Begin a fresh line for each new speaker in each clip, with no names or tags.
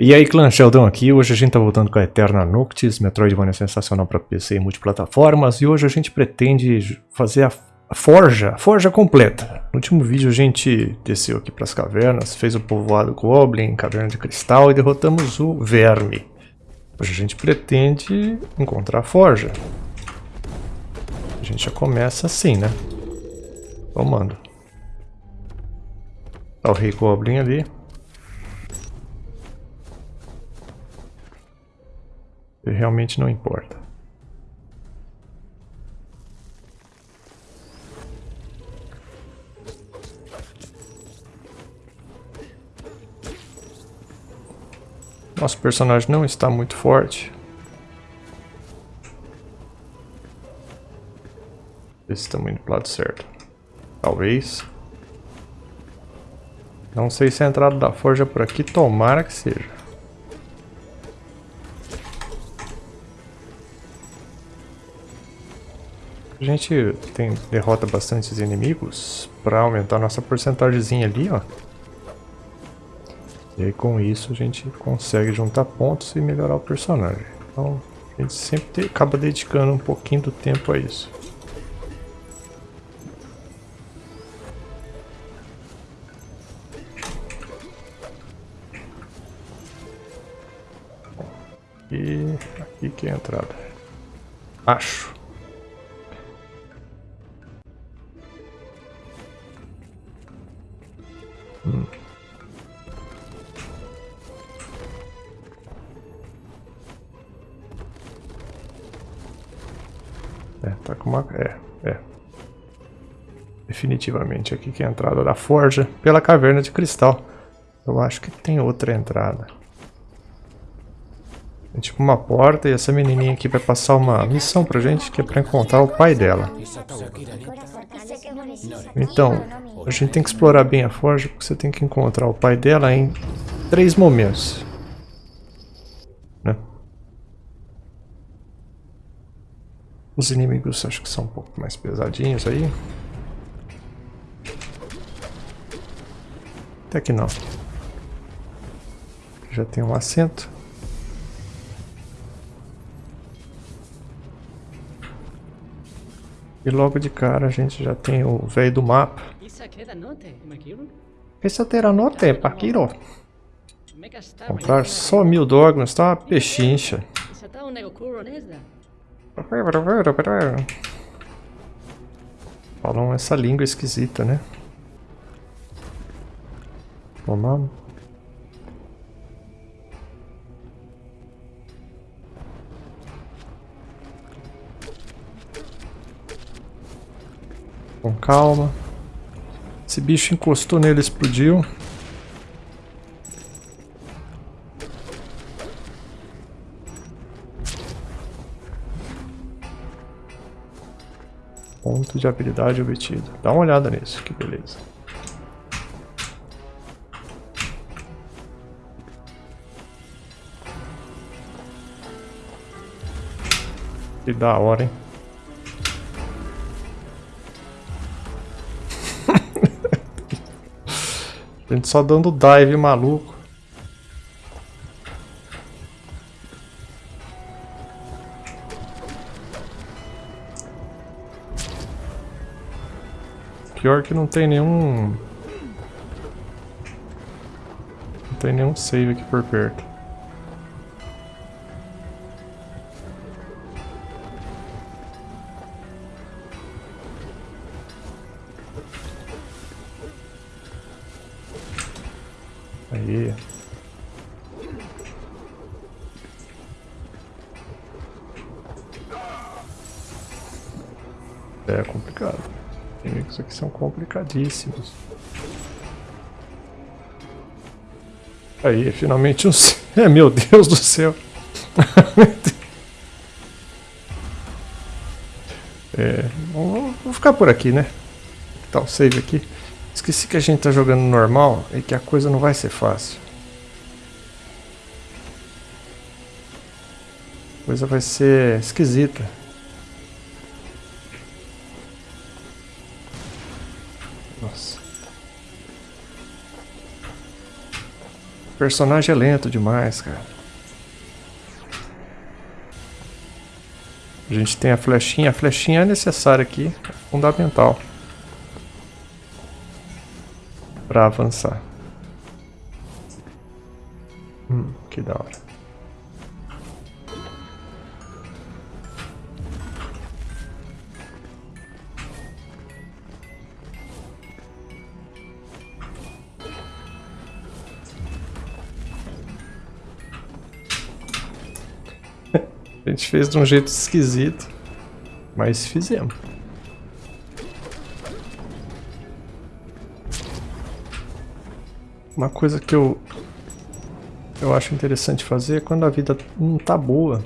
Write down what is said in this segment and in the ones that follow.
E aí clã Sheldon aqui, hoje a gente tá voltando com a Eterna Noctis, Metroidvania sensacional para PC e multiplataformas, e hoje a gente pretende fazer a, a forja, a forja completa. No último vídeo a gente desceu aqui para as cavernas, fez o povoado Goblin, caverna de cristal e derrotamos o verme. Hoje a gente pretende encontrar a forja. A gente já começa assim, né? Tomando. Tá o rei Goblin ali. Realmente não importa. Nosso personagem não está muito forte. Ver se estamos indo para o lado certo. Talvez. Não sei se a entrada da forja por aqui, tomara que seja. A gente tem, derrota bastante inimigos para aumentar nossa porcentagemzinha ali, ó. E aí com isso a gente consegue juntar pontos e melhorar o personagem. Então a gente sempre acaba dedicando um pouquinho do tempo a isso. E aqui que é a entrada. Acho. Hum. É, tá com uma... É, é. Definitivamente aqui que é a entrada da forja pela caverna de cristal. Eu acho que tem outra entrada. É tipo uma porta e essa menininha aqui vai passar uma missão pra gente que é pra encontrar o pai dela. Então, a gente tem que explorar bem a forja, porque você tem que encontrar o pai dela em três momentos. Né? Os inimigos acho que são um pouco mais pesadinhos aí. Até que não. Já tem um assento. E logo de cara a gente já tem o velho do mapa. Esse é note, Pakiro. Comprar só mil dogmas, tá uma pechincha. Falam essa língua esquisita, né? Vamos Com calma. Esse bicho encostou nele explodiu. Ponto de habilidade obtido. Dá uma olhada nisso, que beleza. Que da hora, hein? A gente só dando dive maluco. Pior que não tem nenhum... Não tem nenhum save aqui por perto. Aí, finalmente um... É, meu Deus do céu. é, vamos, ficar por aqui, né? Tá o save aqui. Esqueci que a gente tá jogando normal e que a coisa não vai ser fácil. A coisa vai ser esquisita. Nossa. personagem é lento demais, cara. A gente tem a flechinha. A flechinha é necessária aqui. É fundamental. Pra avançar. Hum, que da hora. A gente fez de um jeito esquisito, mas fizemos. Uma coisa que eu eu acho interessante fazer é quando a vida não tá boa.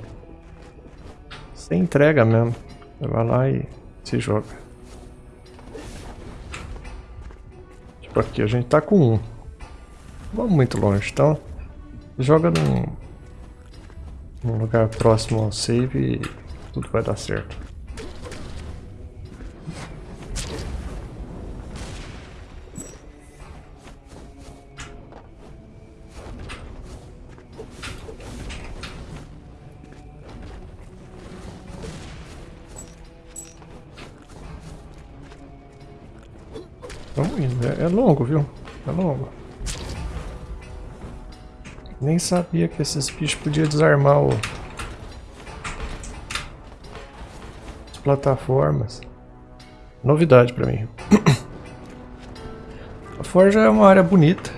Você entrega mesmo. Você vai lá e se joga. Tipo aqui, a gente tá com um. Vamos muito longe, então joga num, num lugar próximo ao save e tudo vai dar certo. Vamos indo, é, é longo, viu? É longo. Nem sabia que esses bichos podiam desarmar o... as plataformas. Novidade pra mim. A forja é uma área bonita.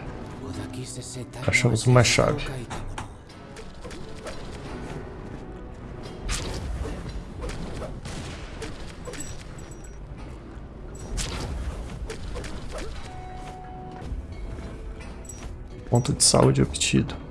Achamos uma chave. Ponto de saúde obtido.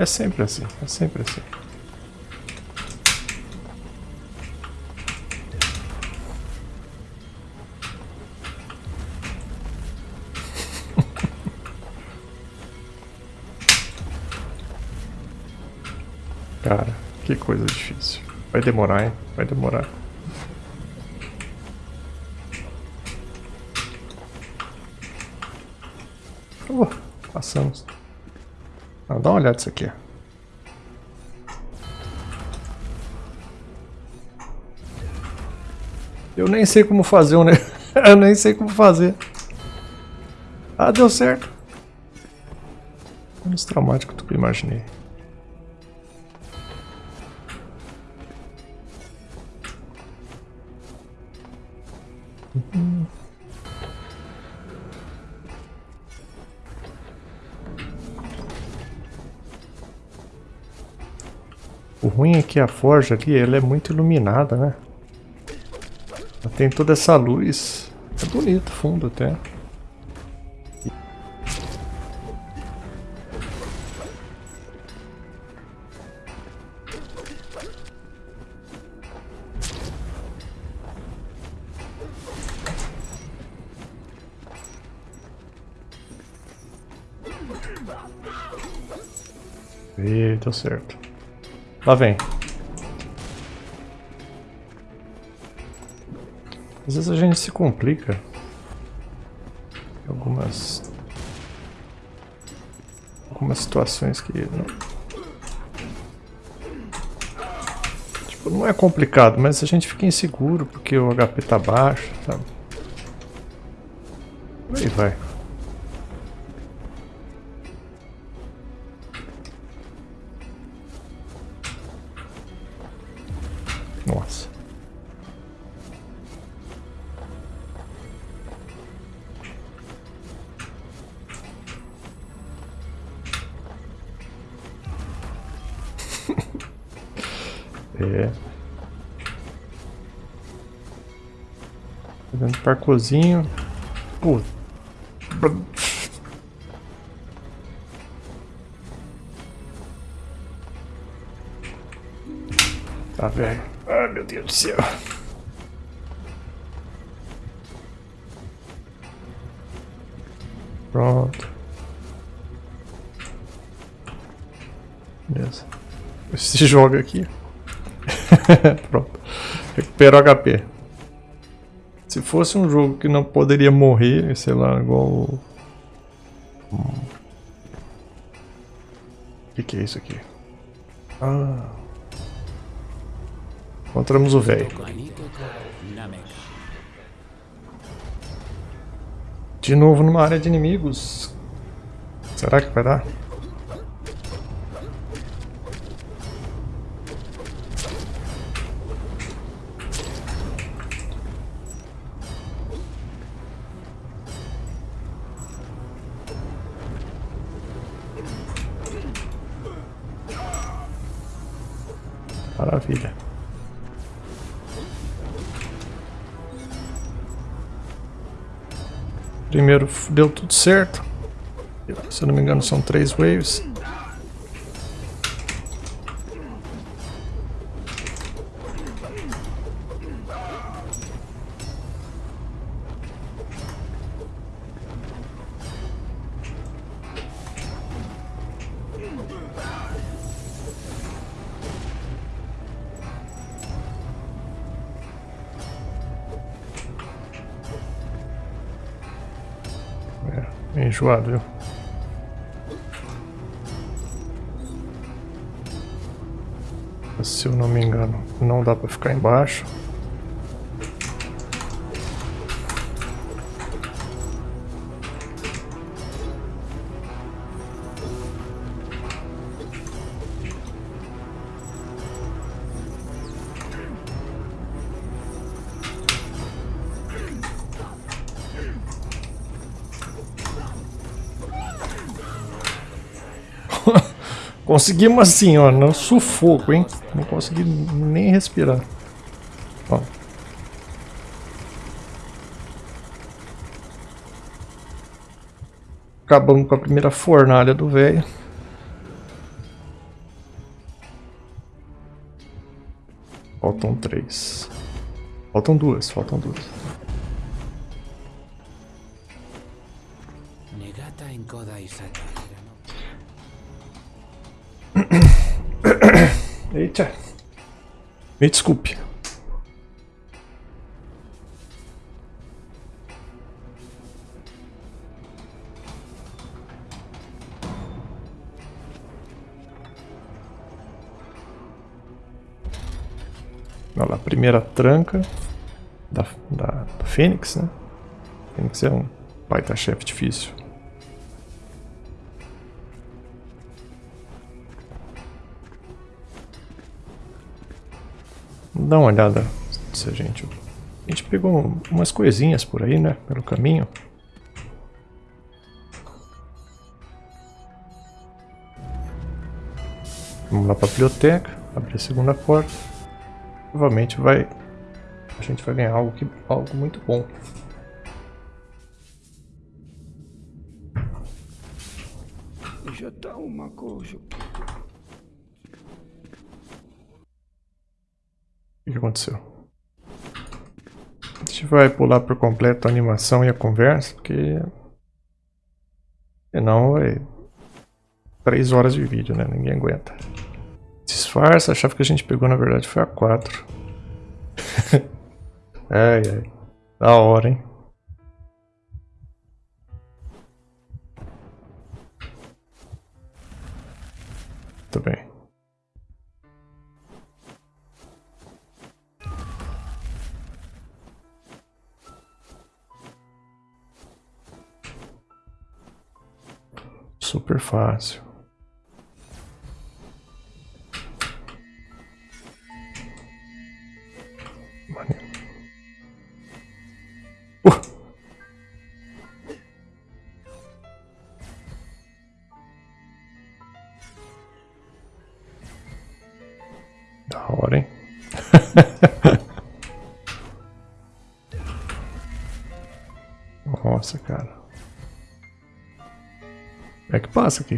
É sempre assim, é sempre assim. Cara, que coisa difícil. Vai demorar, hein? Vai demorar. Uh, passamos. Ah, dá uma olhada nisso aqui. Eu nem sei como fazer um... Eu nem sei como fazer. Ah, deu certo. Menos traumático do que eu imaginei. Uhum. Ruim é que a forja ali, ela é muito iluminada, né? Ela tem toda essa luz. É bonito fundo até. E deu certo. Lá vem. Às vezes a gente se complica. Algumas... Algumas situações que... Não... Tipo, não é complicado, mas a gente fica inseguro porque o HP tá baixo, sabe? Aí vai. Nossa. é. Fazendo parcozinho. Pô. Tá velho. Deus do céu. Pronto. Beleza. Se joga aqui. Pronto. Recupera o HP. Se fosse um jogo que não poderia morrer, sei lá, igual... O que, que é isso aqui? Ah... Encontramos o velho. De novo numa área de inimigos. Será que vai dar? Maravilha. Primeiro deu tudo certo. Se eu não me engano são três waves. Viu? Se eu não me engano, não dá pra ficar embaixo. Conseguimos assim, ó, no sufoco, hein? Não consegui nem respirar. Ó. Acabamos com a primeira fornalha do velho. Faltam três. Faltam duas, faltam duas. Negata em Koda Isata. Eita. Me desculpe. Olha lá, primeira tranca da, da, da Fênix, né? Fênix é um baita chefe difícil. Dá uma olhada se a gente... A gente pegou umas coisinhas por aí, né? Pelo caminho. Vamos lá para a biblioteca, abrir a segunda porta. Provavelmente vai... A gente vai ganhar algo, que, algo muito bom. Já tá uma coisa... O que aconteceu? A gente vai pular por completo a animação e a conversa, porque... Senão vai... 3 horas de vídeo, né? Ninguém aguenta. Disfarça, a chave que a gente pegou na verdade foi a 4. ai, ai. Da hora, hein? Muito bem. Super fácil. Uh! Da hora, hein? passa aqui?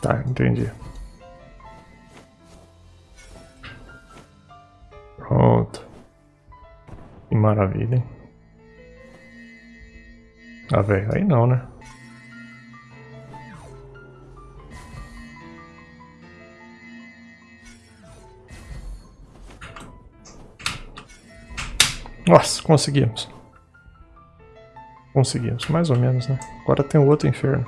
Tá, entendi. Pronto. Que maravilha, hein? Ah, velho, aí não, né? Nossa, conseguimos. Conseguimos, mais ou menos, né? Agora tem outro inferno.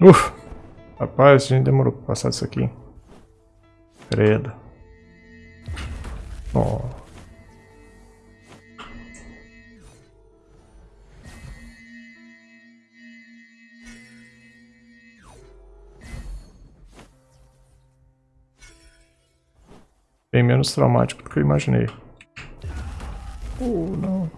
Uf! Rapaz, a gente demorou pra passar isso aqui. Credo. Oh. Menos traumático do que eu imaginei. Oh, não.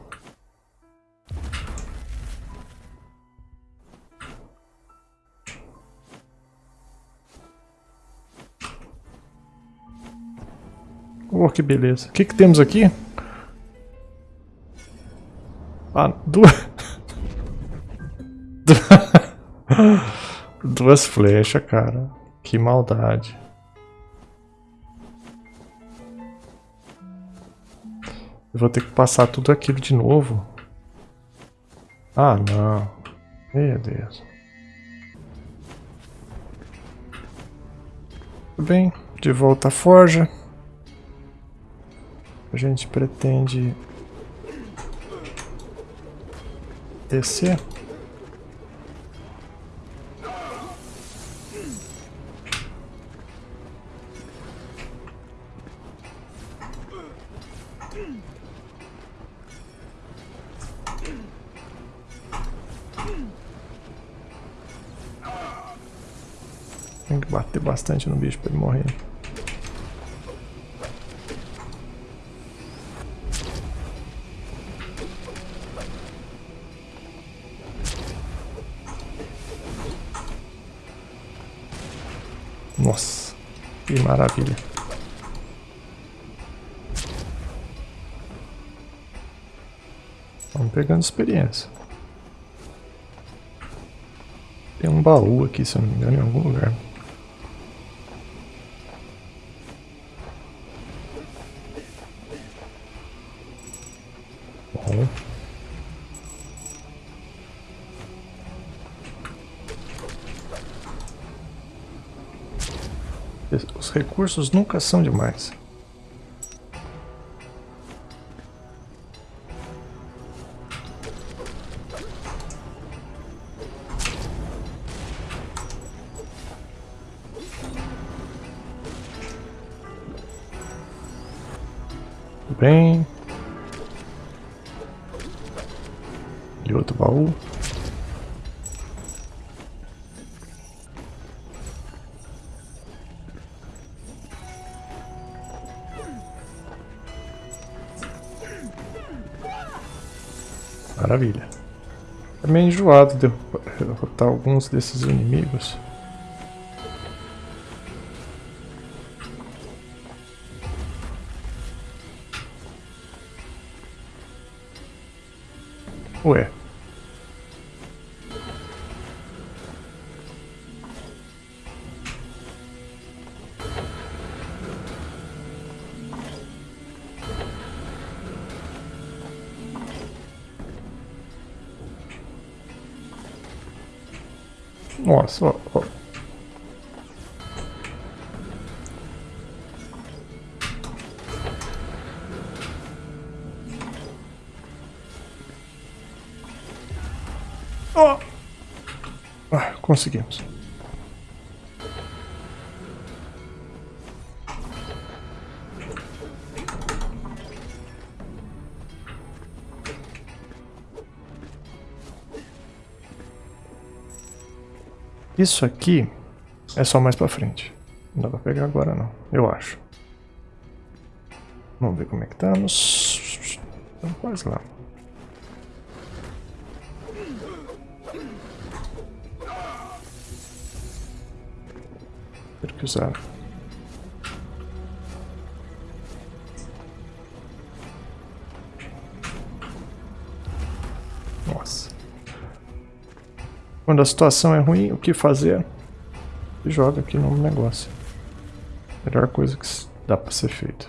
Oh, que beleza. O que, que temos aqui? Ah, duas... duas flechas, cara. Que maldade. Vou ter que passar tudo aquilo de novo. Ah, não. Meu Deus. Tudo bem, de volta à forja. A gente pretende descer. Tem que bater bastante no bicho para ele morrer. Nossa, que maravilha. Vamos pegando experiência. Tem um baú aqui, se eu não me engano, em algum lugar. Bom. Os recursos nunca são demais. Maravilha. É meio enjoado derrotar alguns desses inimigos. Ué. Conseguimos. Isso aqui é só mais pra frente. Não dá pra pegar agora não, eu acho. Vamos ver como é que estamos. Estamos quase lá. Que usar. Nossa. Quando a situação é ruim, o que fazer? Joga aqui no negócio. Melhor coisa que dá pra ser feito.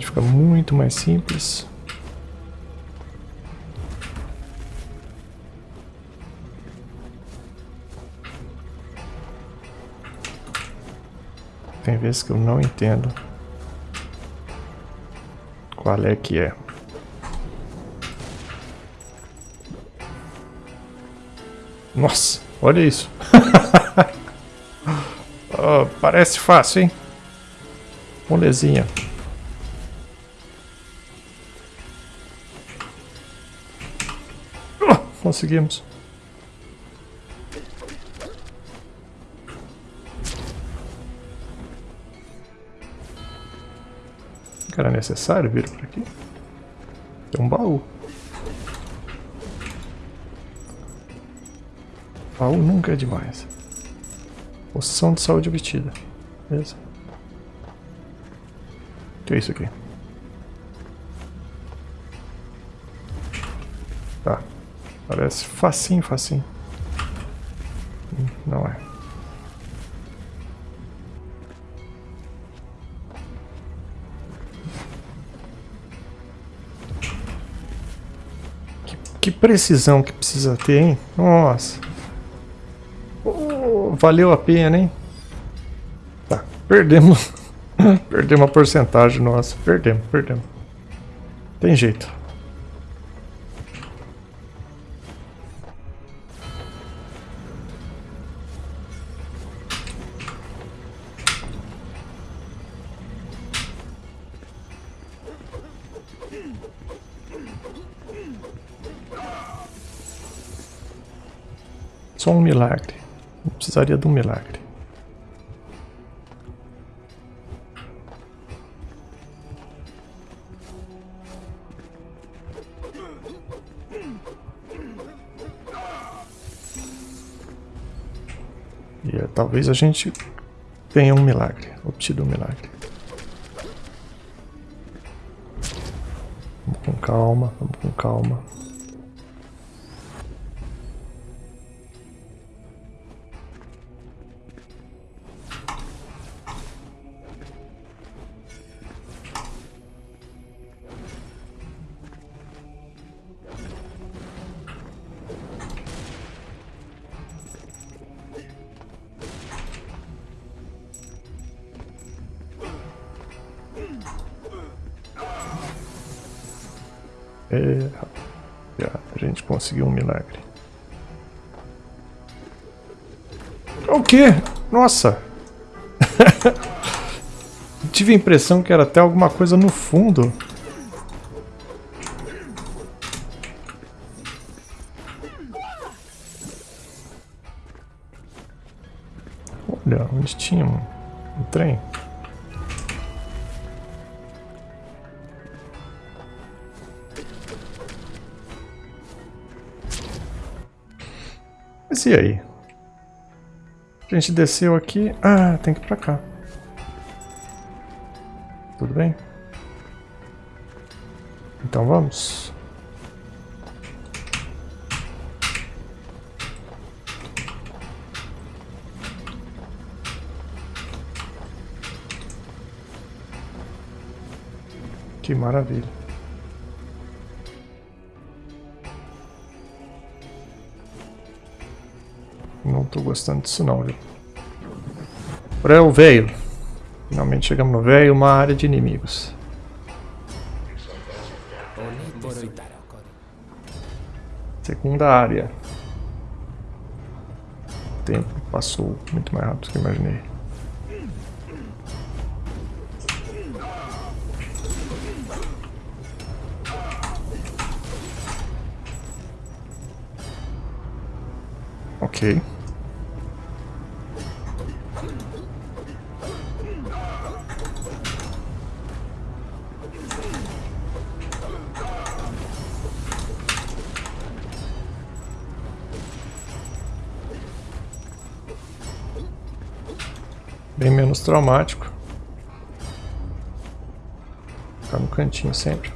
Remotamente fica muito mais simples. Tem vezes que eu não entendo qual é que é. Nossa, olha isso. oh, parece fácil, hein? Molezinha. Conseguimos. Era necessário vir por aqui? Tem um baú. Baú nunca é demais. Poção de saúde obtida. Beleza. O que é isso aqui? Parece facinho, facinho. Não é. Que, que precisão que precisa ter, hein? Nossa valeu a pena, hein? Tá, perdemos. perdemos a porcentagem nossa. Perdemos, perdemos. Tem jeito. Só um milagre. Precisaria de um milagre. E é, talvez a gente tenha um milagre, obtido um milagre. Vamos com calma, vamos com calma. É, a gente conseguiu um milagre. O quê? Nossa! Tive a impressão que era até alguma coisa no fundo. A gente desceu aqui... Ah, tem que ir pra cá. Tudo bem? Então vamos. Que maravilha. Não tô gostando disso não, viu? Pra o velho. Finalmente chegamos no velho, uma área de inimigos. Segunda área. O tempo passou muito mais rápido do que imaginei. Ok. pós-traumático. Ficar tá no cantinho sempre.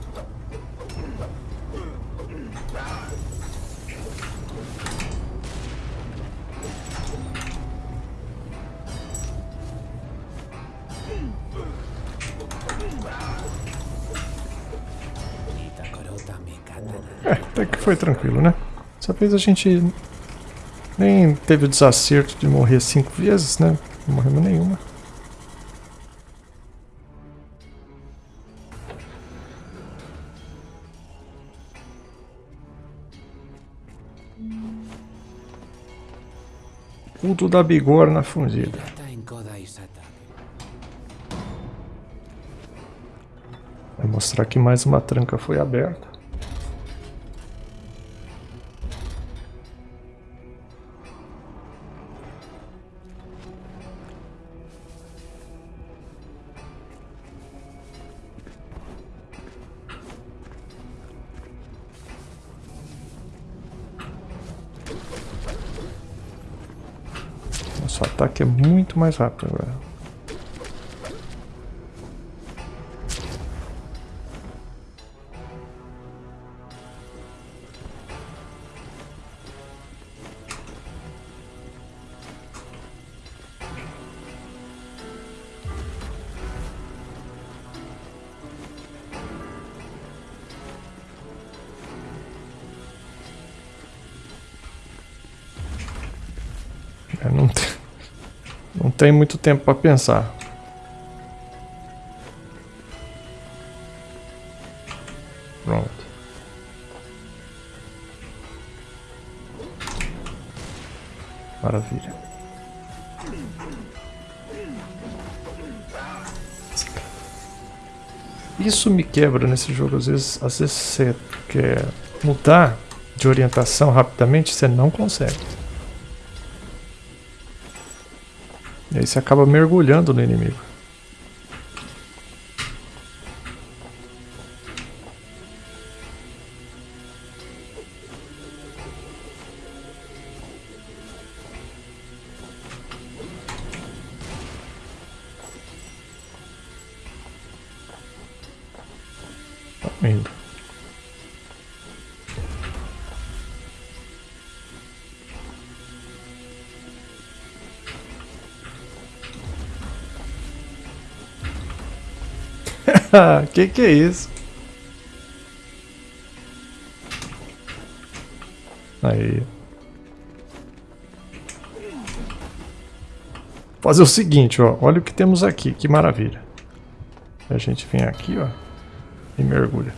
É, até que foi tranquilo, né? Dessa vez a gente nem teve o desacerto de morrer cinco vezes, né? Não morremos nenhuma. Culto da bigorna fundida. Vai mostrar que mais uma tranca foi aberta. Mais rápido agora. Tem muito tempo para pensar. Pronto. Maravilha. Isso me quebra nesse jogo. Às vezes, às vezes você quer mudar de orientação rapidamente, você não consegue. E aí você acaba mergulhando no inimigo. Tá indo. que que é isso? Aí. Fazer o seguinte, ó. Olha o que temos aqui. Que maravilha. A gente vem aqui, ó. E mergulha.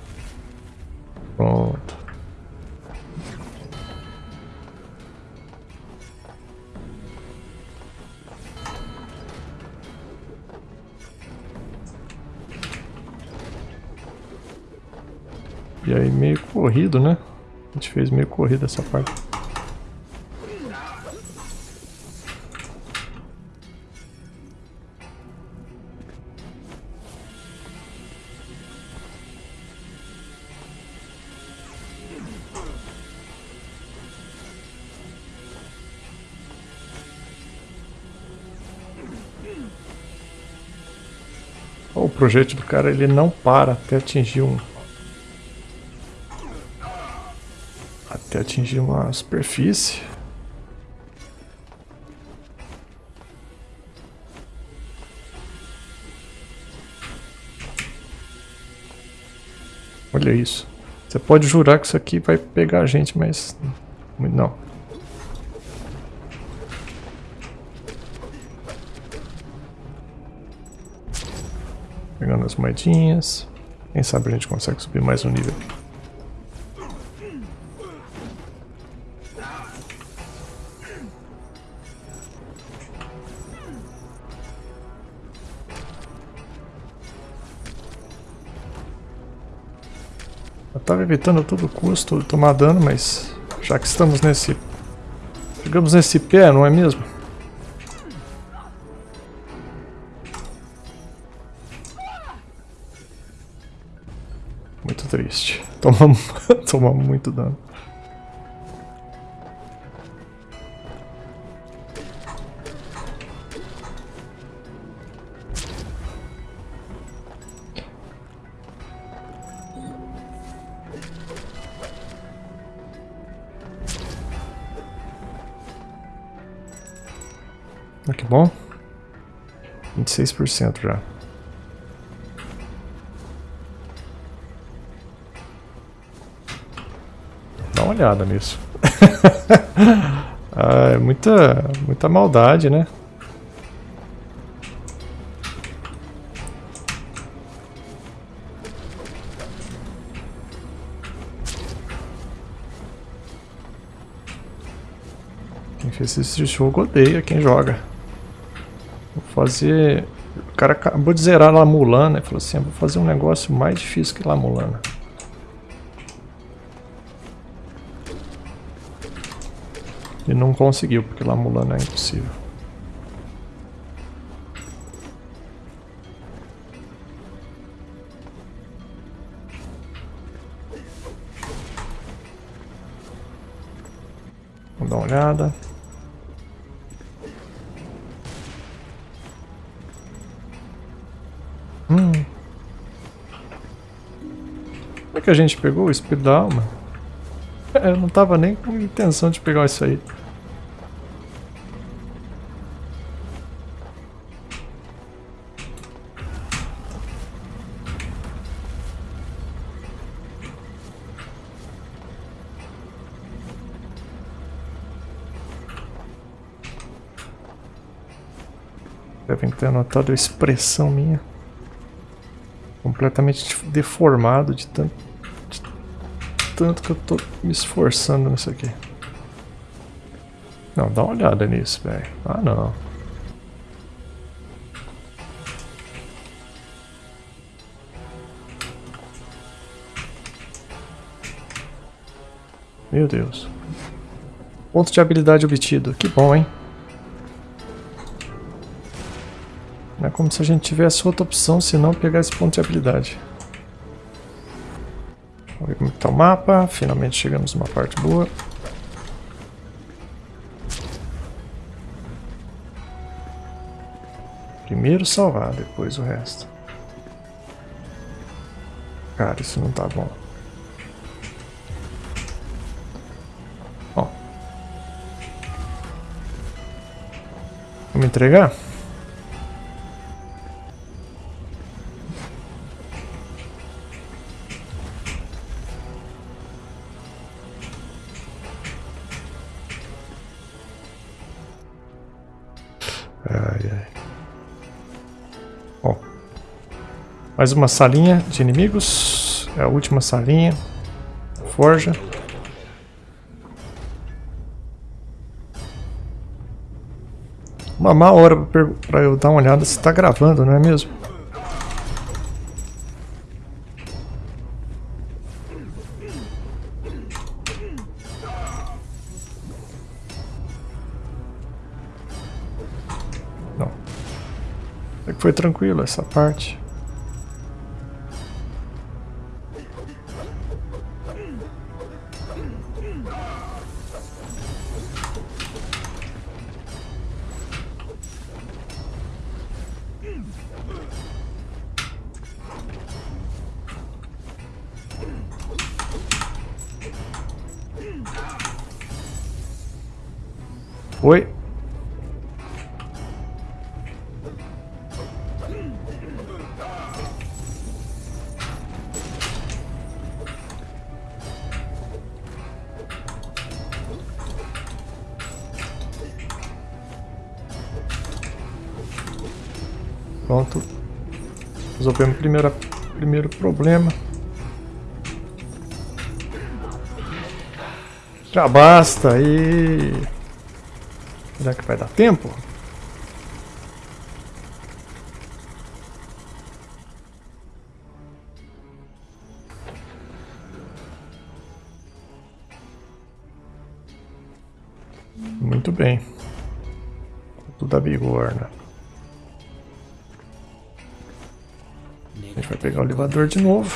Corrido, né? A gente fez meio corrido essa parte. O projétil do cara ele não para até atingir um atingir uma superfície. Olha isso. Você pode jurar que isso aqui vai pegar a gente, mas não. Pegando as moedinhas. Quem sabe a gente consegue subir mais um nível. Eu evitando a todo custo tomar dano, mas já que estamos nesse... Chegamos nesse pé, não é mesmo? Muito triste. Tomamos, tomamos muito dano. 26% já. uma olhada nisso. ah, é muita, muita maldade, né? Quem fez esse jogo odeia quem joga. Fazer... O cara acabou de zerar lá Mulana e falou assim, vou fazer um negócio mais difícil que lá Mulana. E não conseguiu, porque lá Mulana é impossível. Vamos dar uma olhada. Que a gente pegou o da alma? É, eu não tava nem com intenção de pegar isso aí. Devem ter anotado a expressão minha. Completamente deformado de tanto, tanto que eu tô me esforçando nisso aqui. Não, dá uma olhada nisso, velho. Ah, não. Meu Deus. Ponto de habilidade obtido. Que bom, hein? É como se a gente tivesse outra opção, se não pegar esse ponto de habilidade. Vamos ver como está o mapa. Finalmente chegamos numa parte boa. Primeiro salvar, depois o resto. Cara, isso não tá bom. Ó. Vamos entregar? Mais uma salinha de inimigos. É a última salinha. Forja. Uma má hora para eu dar uma olhada se está gravando, não é mesmo? Não. É que foi tranquilo essa parte. Pronto. Resolvemos o primeiro, primeiro problema. Já basta e... Será que vai dar tempo? Muito bem. Tudo a bigorna. A gente vai pegar o elevador de novo.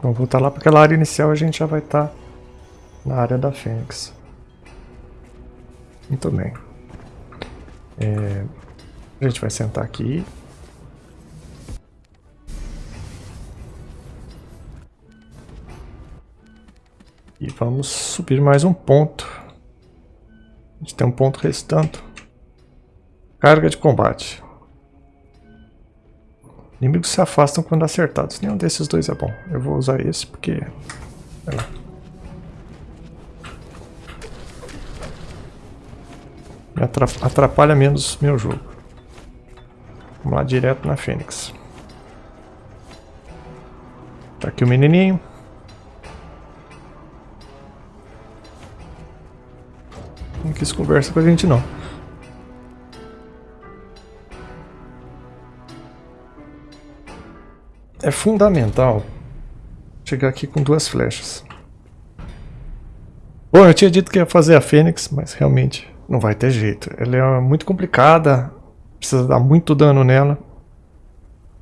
Vamos voltar lá para aquela área inicial a gente já vai estar tá na área da Fênix. Muito bem. É, a gente vai sentar aqui. E vamos subir mais um ponto. A gente tem um ponto restando. Carga de combate. Inimigos se afastam quando acertados. Nenhum desses dois é bom. Eu vou usar esse porque... Vai lá. Me atrapalha menos meu jogo. Vamos lá direto na Fênix. Tá aqui o menininho. Não quis conversa com a gente não. É fundamental chegar aqui com duas flechas. Bom, eu tinha dito que ia fazer a Fênix, mas realmente não vai ter jeito. Ela é muito complicada, precisa dar muito dano nela.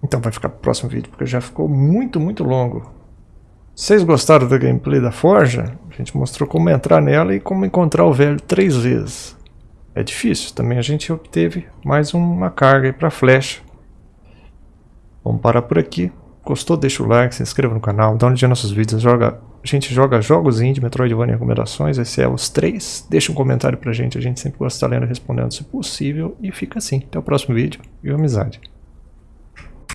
Então vai ficar pro próximo vídeo, porque já ficou muito, muito longo. Vocês gostaram da gameplay da Forja? A gente mostrou como entrar nela e como encontrar o velho três vezes. É difícil, também a gente obteve mais uma carga para flecha. Vamos parar por aqui. Gostou? Deixa o like, se inscreva no canal, dá um dia nossos vídeos, joga, a gente joga jogos indie, Metroidvania recomendações, esse é os três. Deixa um comentário pra gente, a gente sempre gosta de estar lendo e respondendo se possível. E fica assim, até o próximo vídeo e amizade.